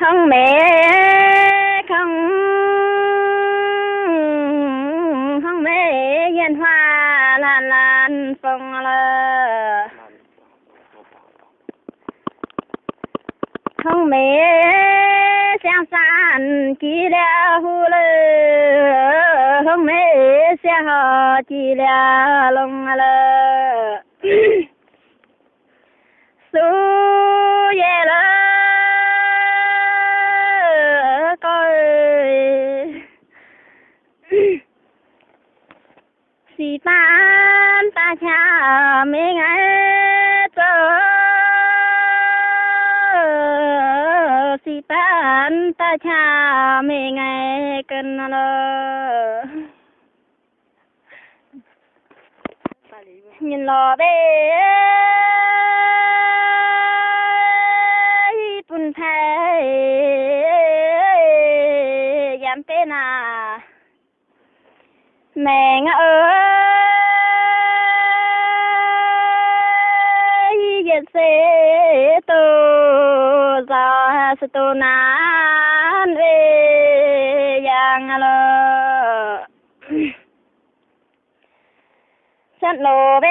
không mẹ, không. Không mẹ yên hoa lan lan phong lơ không mẹ sang san chỉ là hu lơ không mẹ sẽ họ chỉ là lông lơ cha mẹ ngay tơ si tan ta cha mẹ ngay cần lơ nhìn lò bê. Bun thay dám tên à? Mẹ ngã ơi giờ sẽ tô ra sẽ tô nan về yang lo chân lo bê.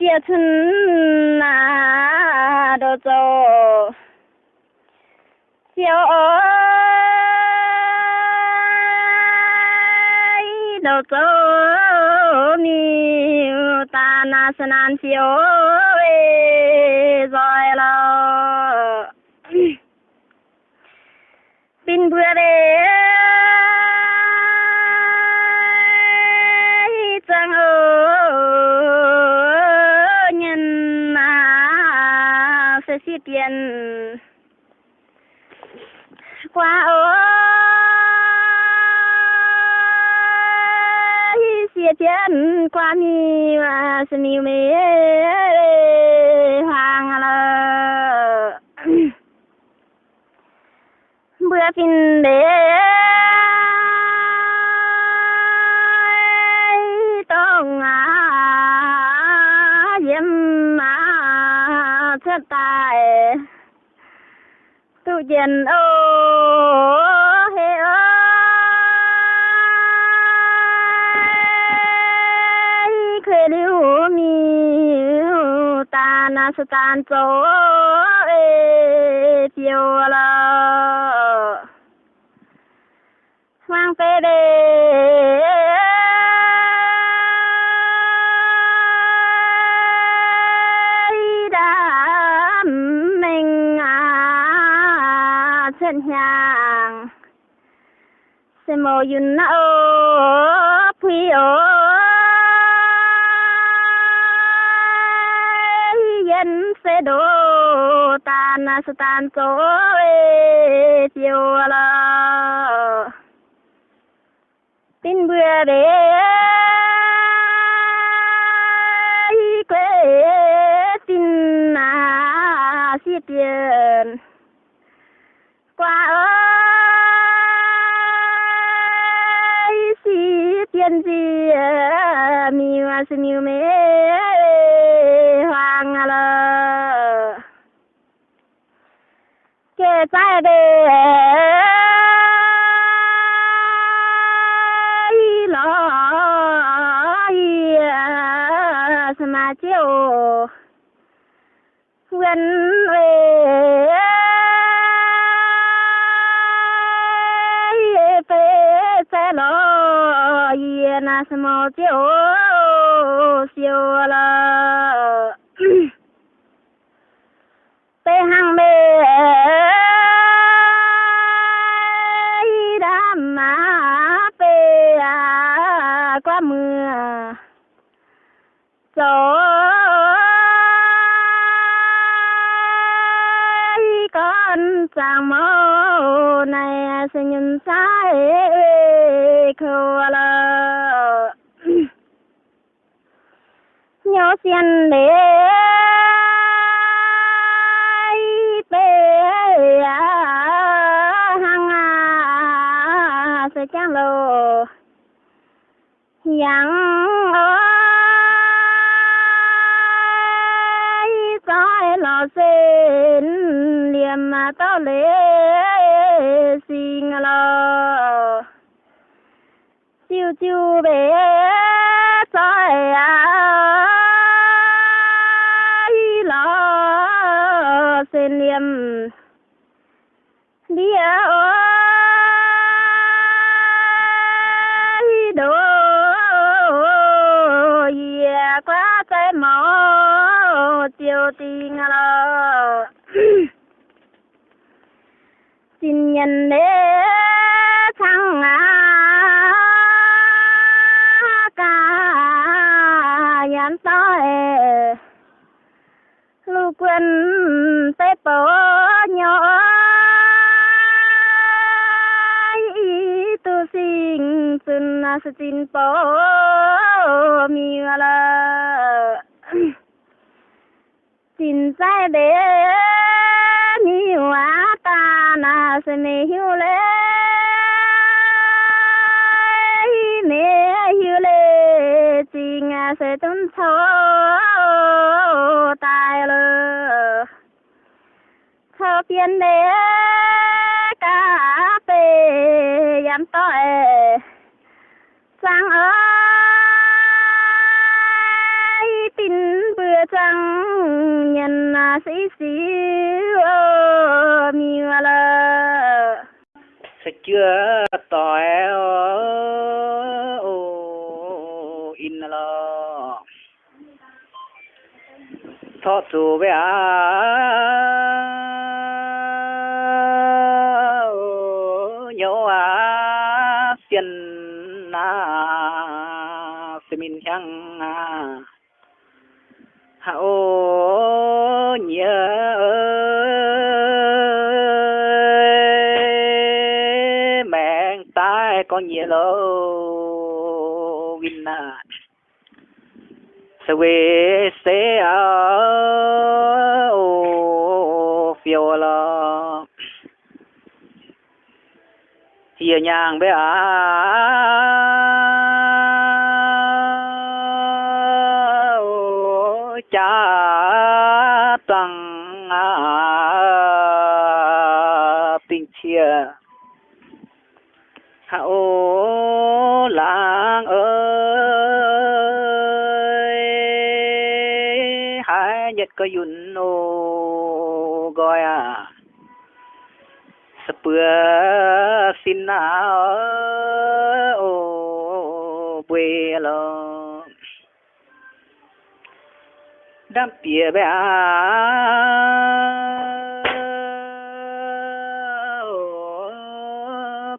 Chia chân na đồ cho chia ơi đồ dô mi, ta na san an siêu rồi lo pin bữa đêm chẳng ở nhân na sẽ xí tiền. Qua ơi. Xí qua mi mà sẽ mi hoàng à lờ. Bữa pin đế tông à mà chết tài. Tu chân ô liu mi ta na sa tan châu ê tiêu la mang về đây đám mình à chân hàng sẽ mô yun na ô phi ô dân sẽ đổ tan na tan chỗ ê tiêu la tin bữa để quê tin à si tiền. Qua ơi si tiền gì mi mà xí mi mê. Kể trái đề lo mà chiều gần về về sẽ lo yên à mà chiều siêu là gió con chàng mô này sẽ nhìn sai khô lơ nhớ xin để bê à sẽ chẳng lô yang liềm tao lệ xin lo chiu chiu bé soi à lo xin niệm. Đi à, ơi đồ yeah, quá trái mỏ chiều tình lo nhìn nhân thăng à ca nhắn tới lưu quân tế bố nhỏ. Tu sinh tuần sun à, sự tin bố mi là tin sai de mi hoa na se me hiu le me hiu le ting se tun cho tai le cho biến de ca pe yam to e sang ơi trăng, nhân à, sĩ sĩ mi là sẽ chưa tỏi ô in lo thọ chủ bé nhau à tiền na sẽ mình chăng à hạ nhớ mẹ tai con nhớ lô vinh na sẽ về sẽ ở phiêu lo. Hiền nhàng bé à cha tăng à tình chia hậu ô làng ơi hai nhật có yun ô gọi à sập bữa xin nào ô quê lòng. Đam tía bé à.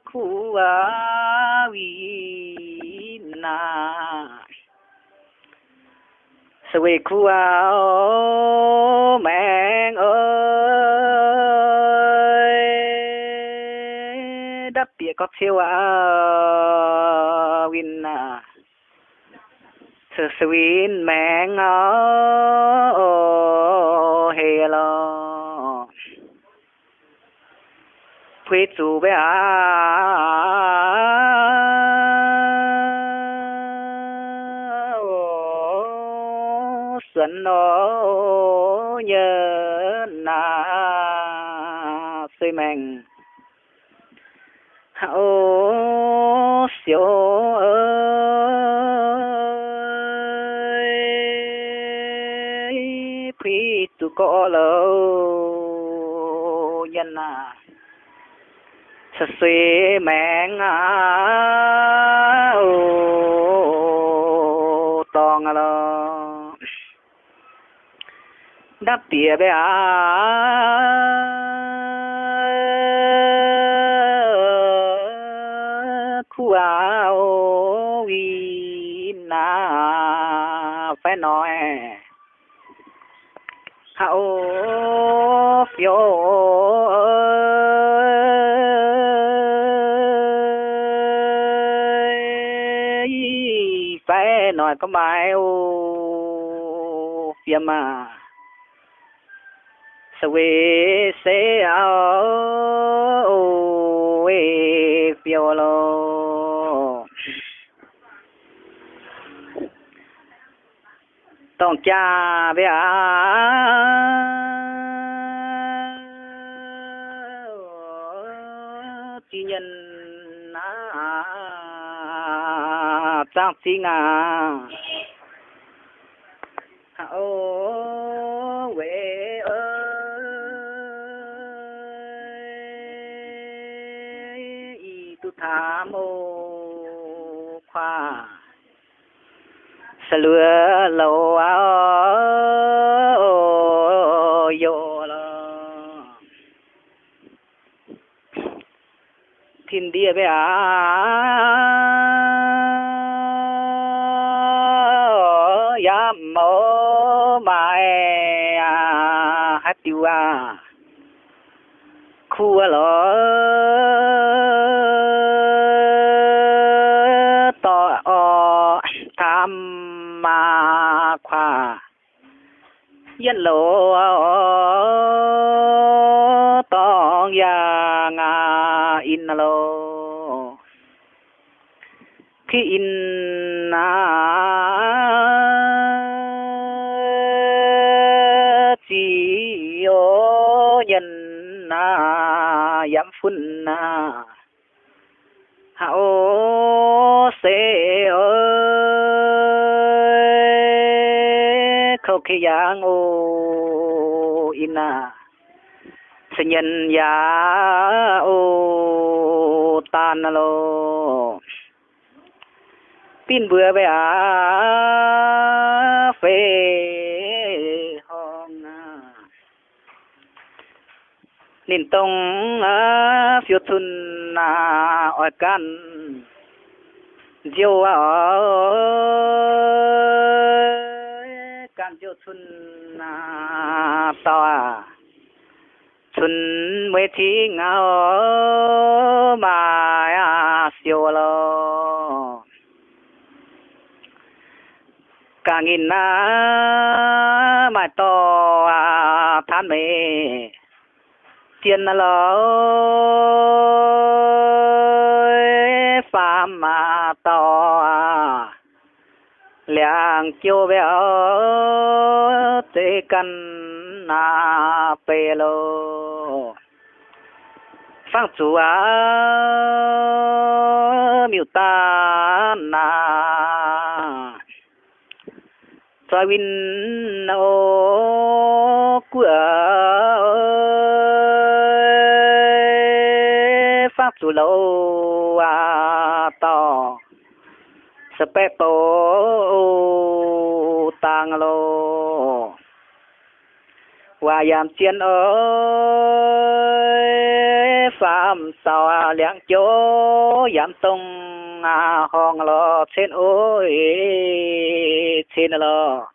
khu à vi na. Sơ quê khu à mẹ ơi. Đắp tía có siêu à win na à sơ sơ win mẹ ngó hề lo quê chủ nhớ na xây mình. Hậu siêu ơi. Có lỡ nhân à. Sẽ suy mẹ à ô tòng à lo đắp tía bé à khu à ô na phải nói phiếu ơi. Phải nói có bài ô phía mà. Suy về sẽ ao ô ê phiếu lo ต้องจ้าเบียจีเงินนะตั้งสิงาโอ้เวเออีตุธามโอควา tông cha bé à trang chi ngà ô quê ơi y tu tha mô khoa sa lừa lâu yo lo thiên địa bé ya mô mai hát tiêu à khu lo to yên lộ tong ya nga in lo khi in na chỉ ô nhân na yam phun na hao se ơi khâu khi yang ô ina à, sinh nhân ya o tan lo tin bữa về à phê hong à. Nín tông à phiêu thun à, na ở can. Diêu à can diêu thun na to à thun mới thi ngao mà à siêu lo càng nghìn na mà to à than mê. Tiền lo phàm mà to à liang chiêu béo tê căn na pê lô. Phang chủ à miêu ta na. Cho win ô của pháp chủ lâu à to po tang lô hòa yam chiên ơi phạm sao liang chỗ yam tông à hong lo trên ôi trên lo.